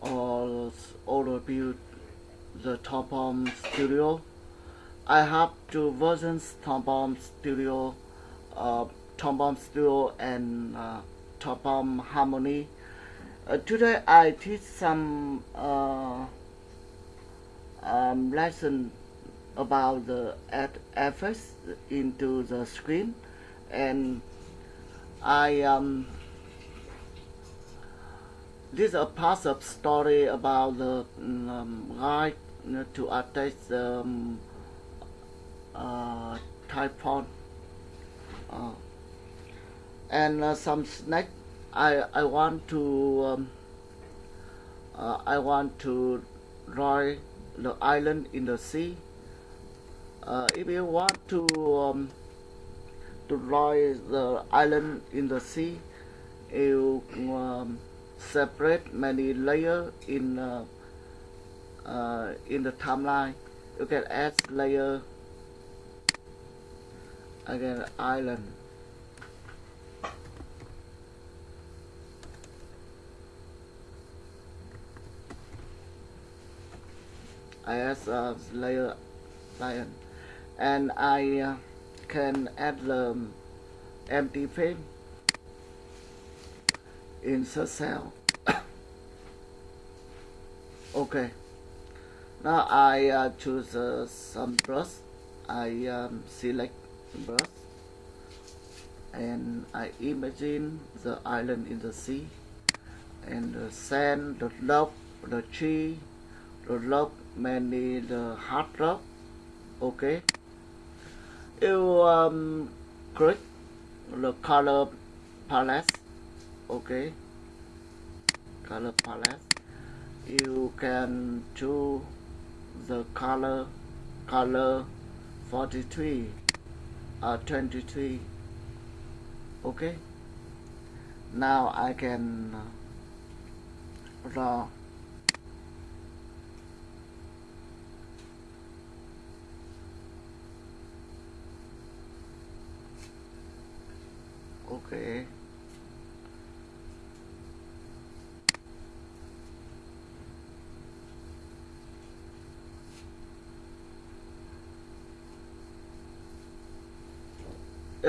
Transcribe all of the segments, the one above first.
or overview the Toon Boom Studio. I have two versions Toon Boom Studio, uh, Toon Boom Studio and uh, Toon Boom Harmony. Uh, today I teach some uh, um, lesson about the add effects into the screen and I um, this is a part of story about the um, guide to attach the um, uh, typhoon uh, and uh, some snack. I I want to um, uh, I want to draw the island in the sea. Uh, if you want to um, to draw the island in the sea you um, separate many layers in uh, uh, in the timeline. You can add layer again island. I add a layer lion and I uh, can add the empty frame insert cell okay. Now I uh, choose uh, some brush. I um, select brush. And I imagine the island in the sea. And the sand, the love, the tree, the love, many the hard rock. Okay. You um, click the color palette okay color palette. You can choose the color color 43 or uh, 23 okay now I can draw. Okay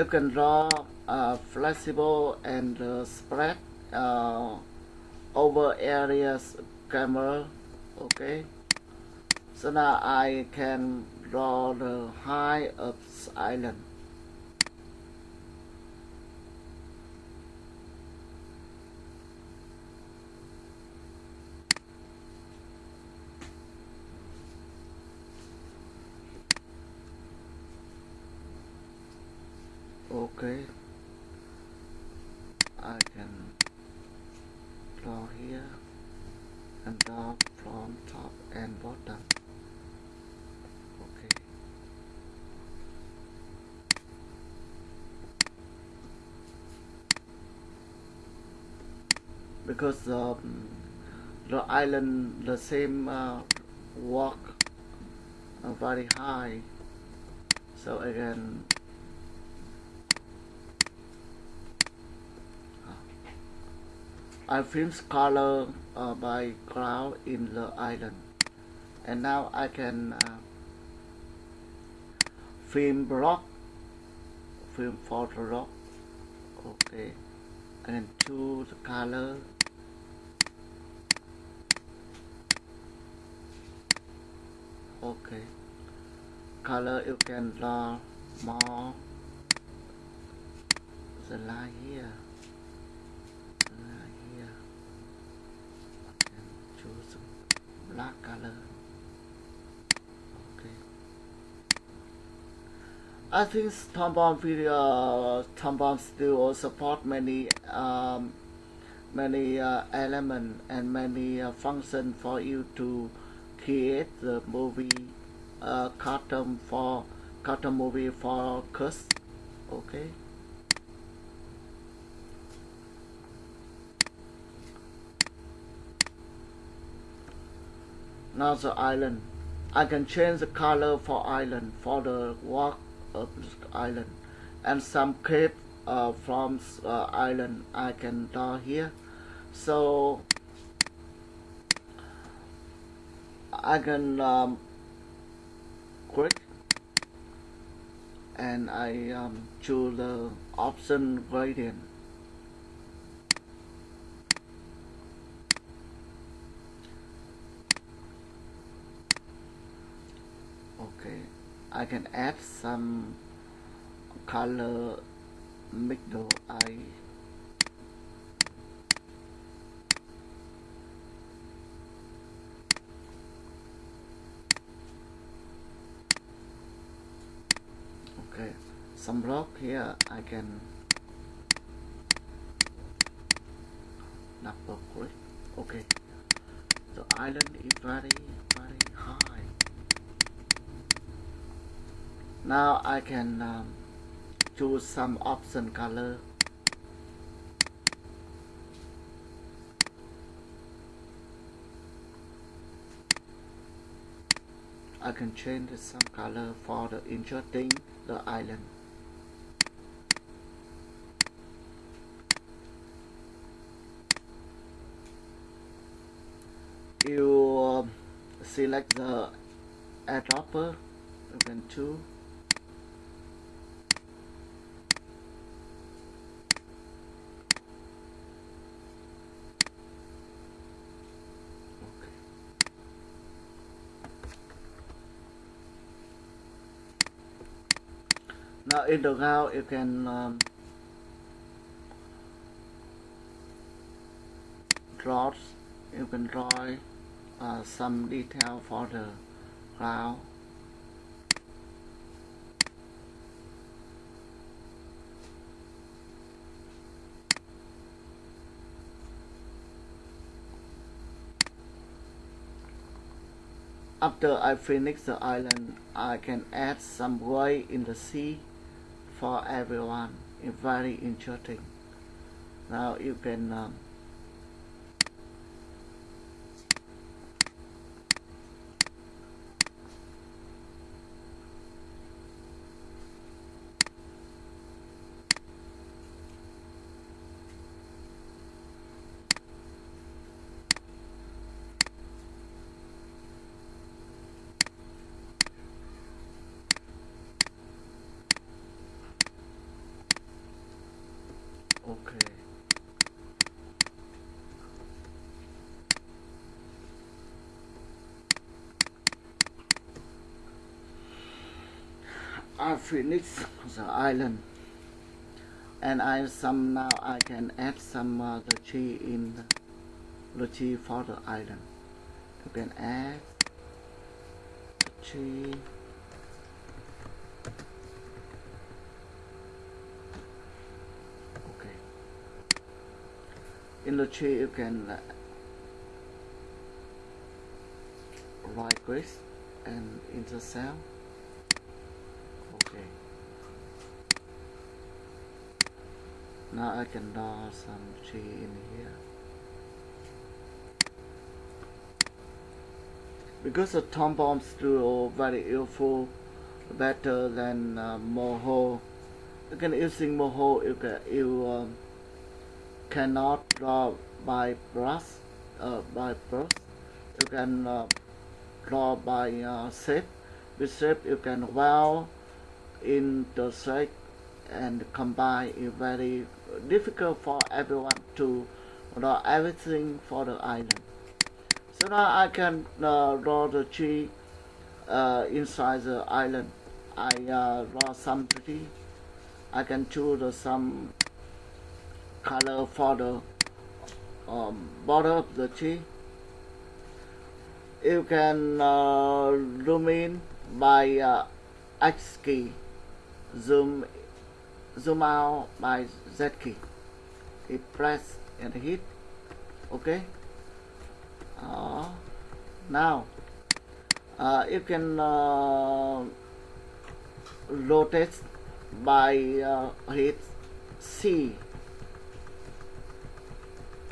you can draw flexible and spread uh, over areas camera okay? So now I can draw the high of island okay I can draw here and draw from top and bottom okay because um, the island the same uh, walk uh, very high. So again I filmed color uh, by cloud in the island. And now I can uh, film block film photo rock okay. And choose color okay. Color you can draw more. The line here. The line here. And choose black color. Okay. I think Toon Boom video Toon Boom still support many um, many uh, element and many uh, function for you to create the movie uh, cartoon for cartoon movie for kids okay? Now the island. I can change the color for island for the walk of island. And some cape uh, from uh, island I can draw here. So I can um, click and I um, choose the option gradient okay I can add some color middle eye okay some rock here I can double click okay. The island is very very high. Now I can um, choose some option color. I can change some color for the interesting the island you um, select the airdropper open two. Now in the ground you can um, draw you can draw uh, some detail for the ground after I finish the island I can add some way in the sea for everyone. It's very interesting. Now you can um, okay I finished the island. And I some now I can add some uh, the tree in the, the tree for the island. You can add the tree okay. In the tree you can uh, right click and intercell. okay now I can draw some tree in here. Because the Toon Boom Studio very useful better than uh, Moho. You can using Moho you can you um, cannot draw by brush uh, by brush you can uh, draw by uh, shape. With shape you can well in the shape and combine is very difficult for everyone to draw everything for the island. So now I can uh, draw the tree uh, inside the island. I uh, draw some tree. I can choose some color for the um, border of the tree. You can uh, zoom in by uh, X key. Zoom zoom out by Z key. Hit press and hit. Okay. Uh, now uh, you can uh, rotate by uh, hit C.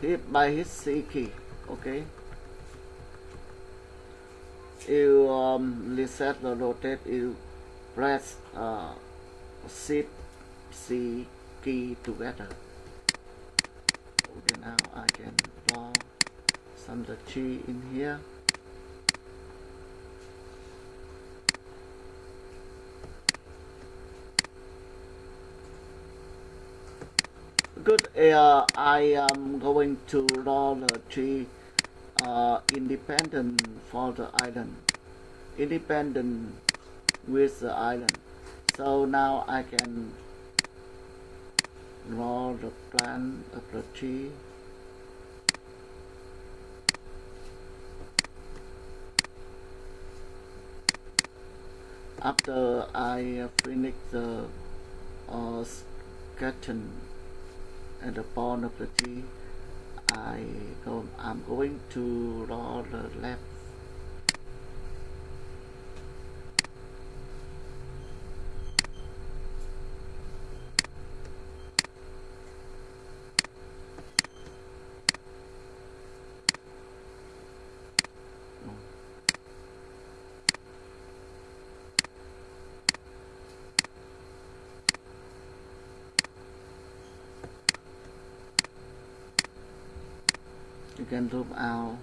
Hit by hit C key. Okay. You um, reset the rotate. You press uh, shift C key together. Okay now I can draw some the tree in here. Good uh, I am going to draw the tree uh, independent for the island. Independent with the island. So now I can draw the plan of the tree. After I finish the uh, sketching at the bottom of the tree, I go, I'm going to draw the left can drop out.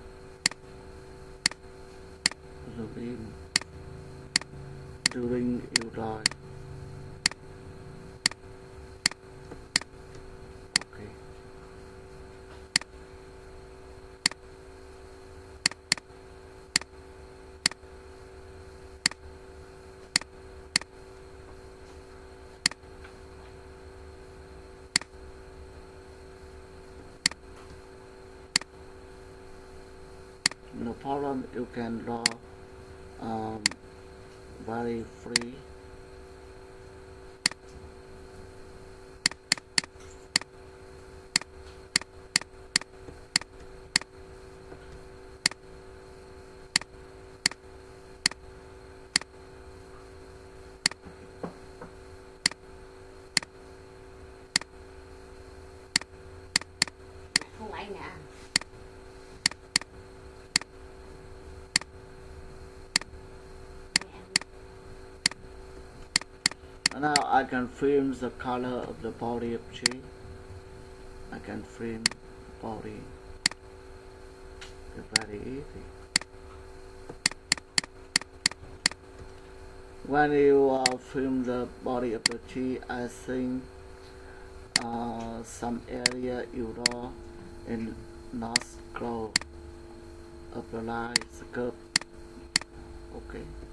Zoom in. During you draw problem you can draw um, very free I can frame the color of the body of tree. I can frame body. It's very easy when you uh, film the body of the tree I think uh, some area you draw in not scroll of the line curve. Okay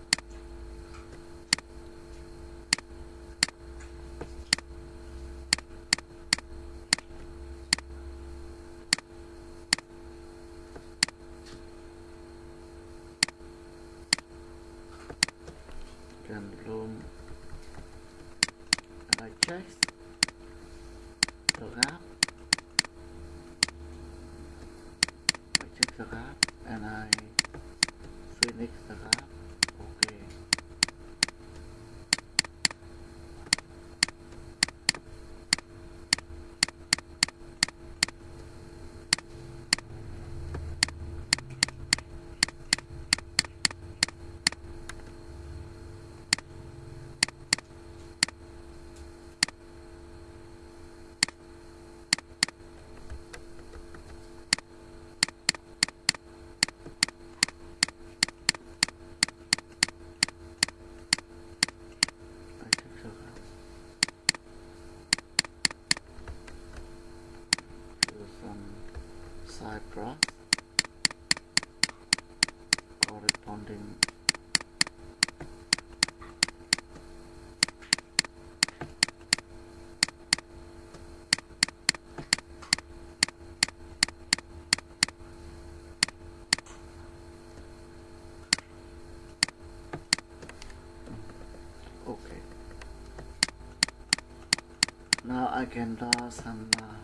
now I can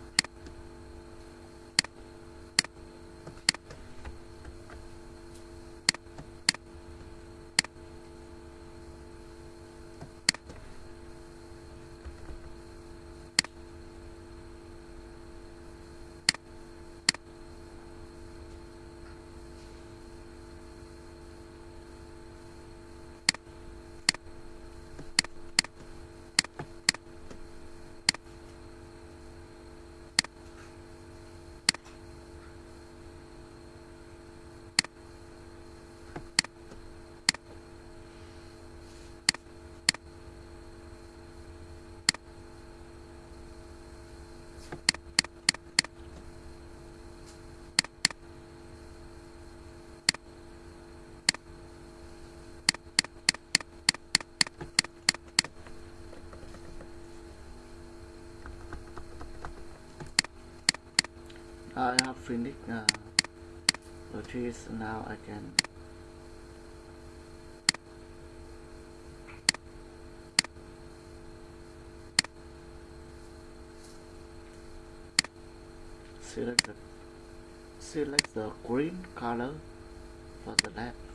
draw have finished finish uh, the trees now I can select the select the green color for the left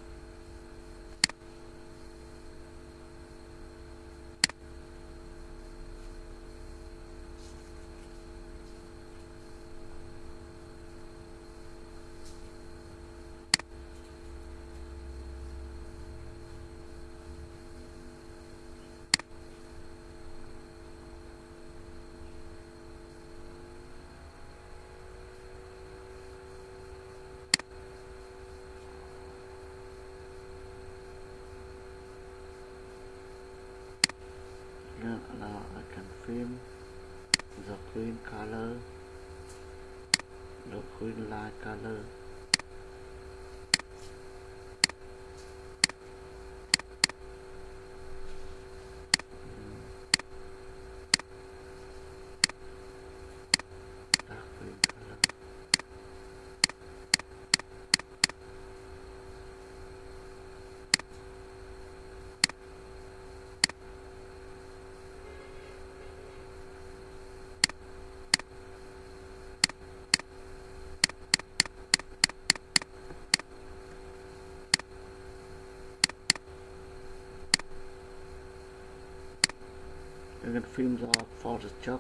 Ờ, now I can film the green color, the green light color. You are film the Photoshop.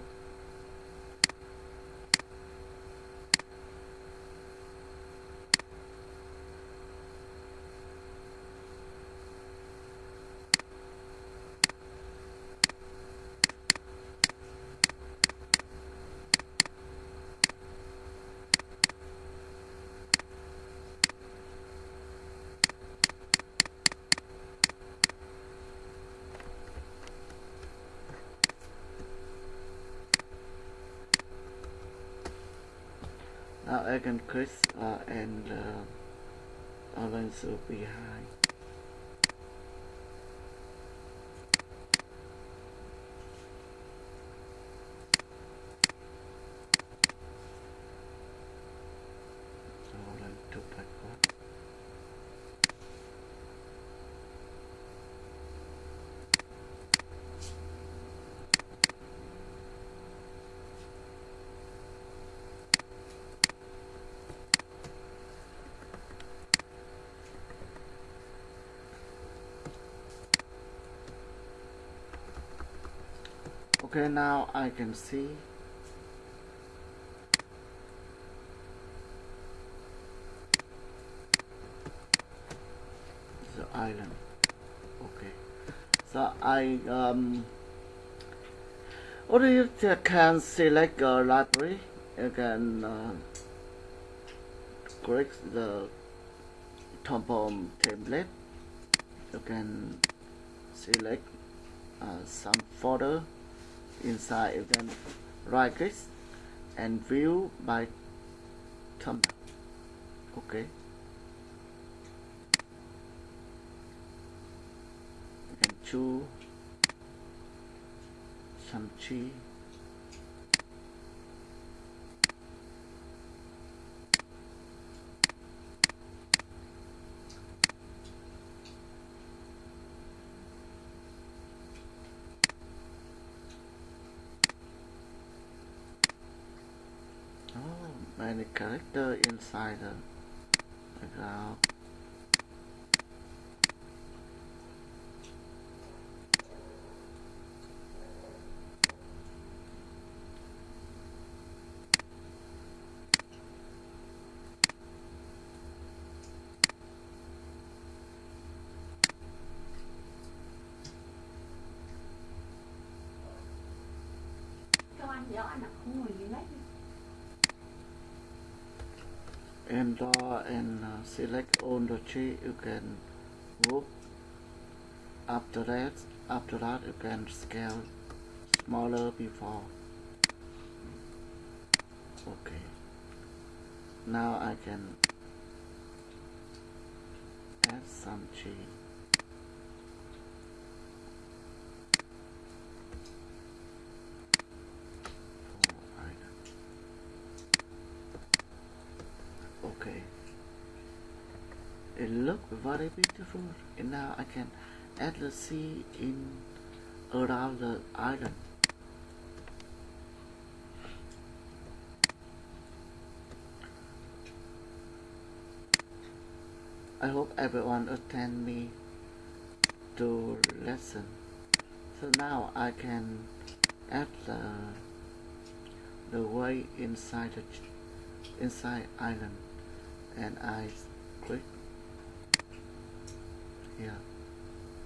Can click uh, and uh, will behind. Okay, now I can see the island. Okay, so I um. Or you can select a library. You can uh, click the temple template. You can select uh, some folder inside can right click and view by thumbnail okay. And choose some tree Oh, many character inside the background. Cho And uh, select on the tree. You can move. After that, after that, you can scale smaller before. Okay. Now I can add some tree. for island. it look very beautiful and now I can add the sea in around the island. I hope everyone attend me to lesson so now I can add the the way inside the inside island. And I here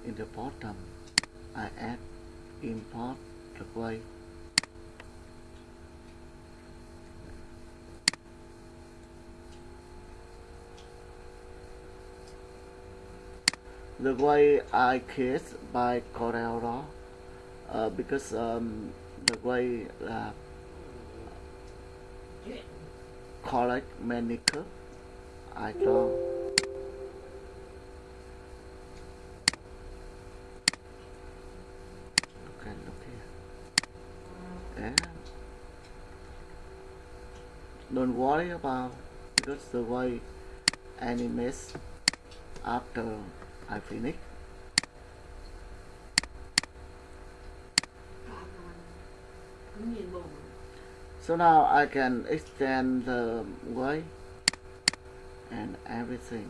in the bottom I add import the way the way I kiss by Corel uh, because um, the way uh, chuyện collect manicure I draw okay look here and don't worry about because the way animates after I finish So now I can extend the way and everything.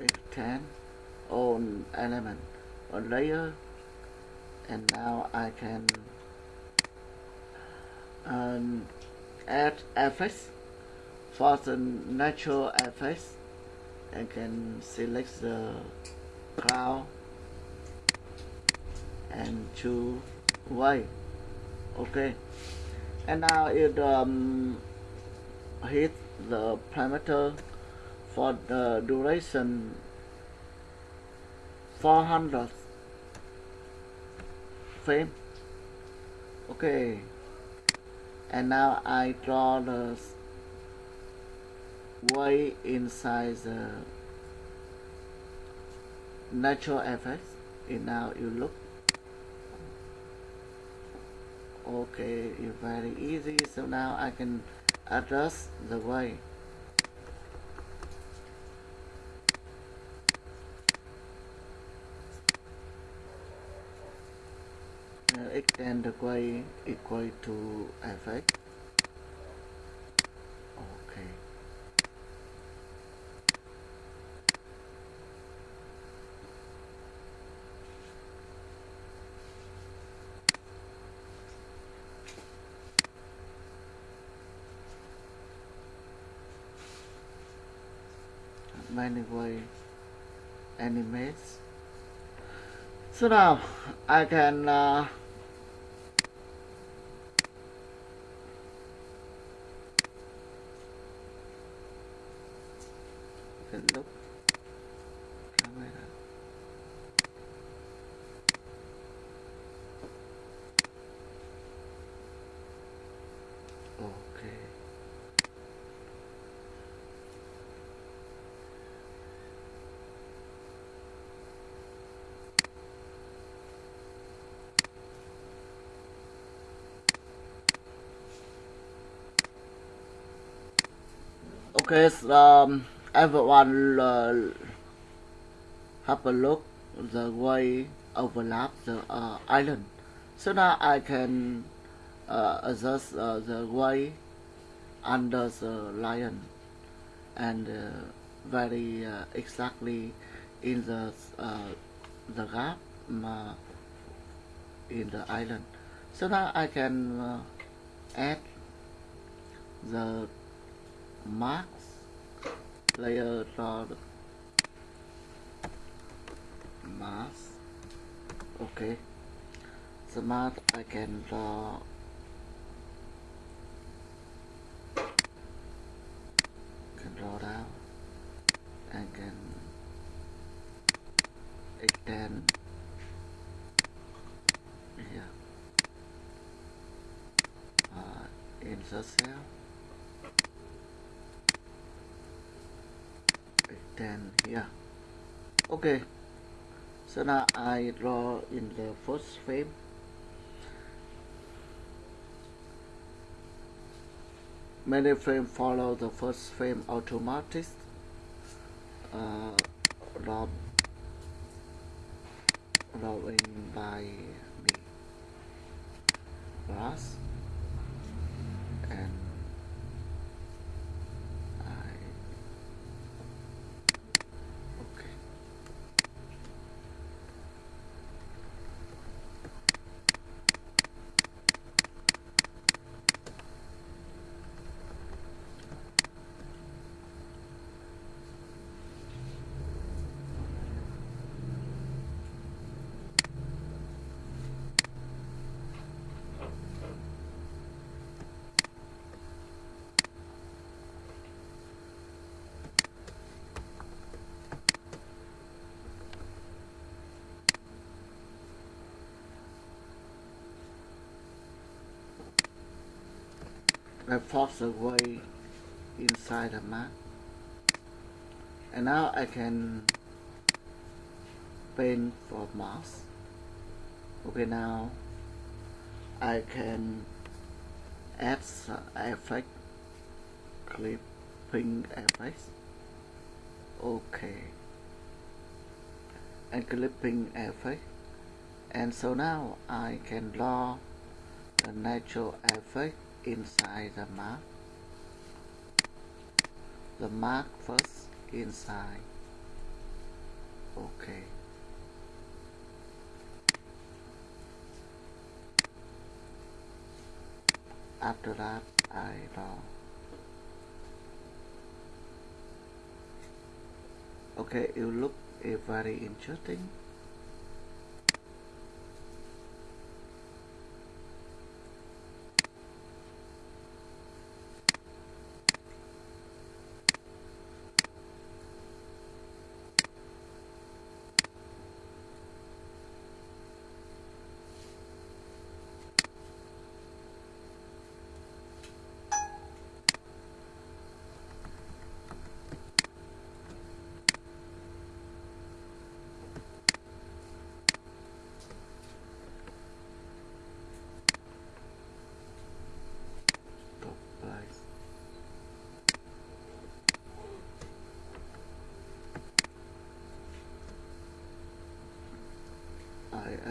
Extend all element or layer and now I can um, add effects for the natural effects I can select the cloud and choose way okay. And now it um, hit the parameter for the duration 400 frame okay. And now I draw the way inside the natural effects. And now you look. Okay it's very easy. So now I can adjust the way extend the way equal to effect okay. Many way animates. So now I can uh, can look camera okay So, um, everyone uh, have a look the way overlap the uh, island. So now I can uh, adjust uh, the way under the lion and uh, very uh, exactly in the uh, the gap in the island. So now I can add the marks layer the mask okay. The mask I can draw can draw down and can extend. Here uh, insert cell extend here okay. So now I draw in the first frame. Many frames follow the first frame automatic uh, rob, robbing by me. Grass and I okay I force away inside the map and now I can paint for mask okay now I can add some effect clipping effects. Okay. And clipping effect. And so now I can draw the natural effect inside the mark. The mark first inside. Okay. After that I draw okay you look uh, very interesting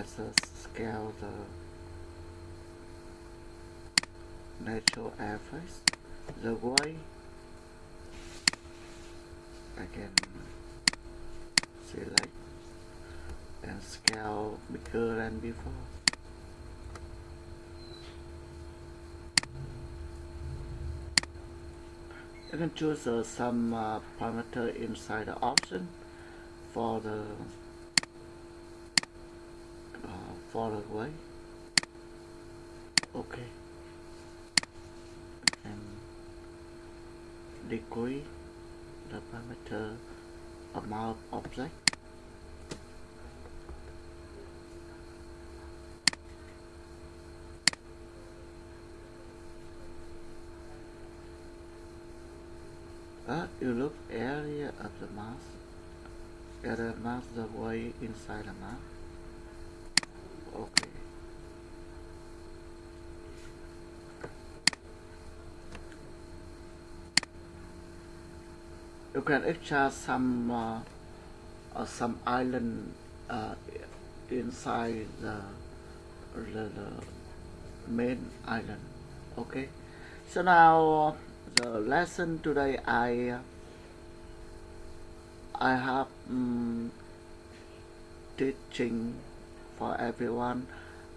I assess scale the natural effects the way I can select and scale bigger than before. You can choose uh, some uh, parameter inside the option for the for okay and degree the parameter amount object Uh, you look area of the mask. Area mask the way inside the map. Okay. You can extract some uh, uh, some island uh, inside the, the the main island. Okay. So now the lesson today I I have um, teaching for everyone.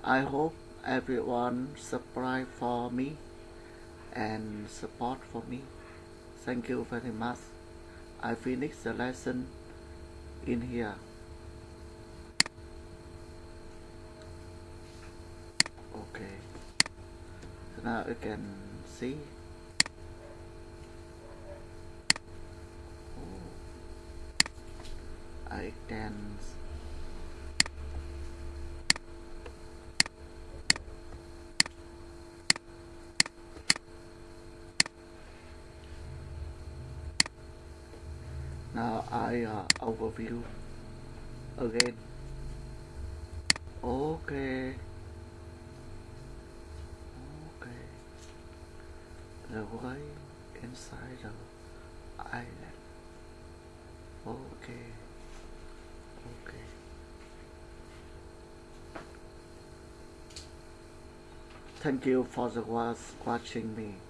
I hope everyone subscribe for me and support for me. Thank you very much. I finished the lesson in here. Okay. So now you can see oh. I dance. I uh, overview again. Okay. Okay. the way inside the island. Okay. Okay. Thank you for the was watching me.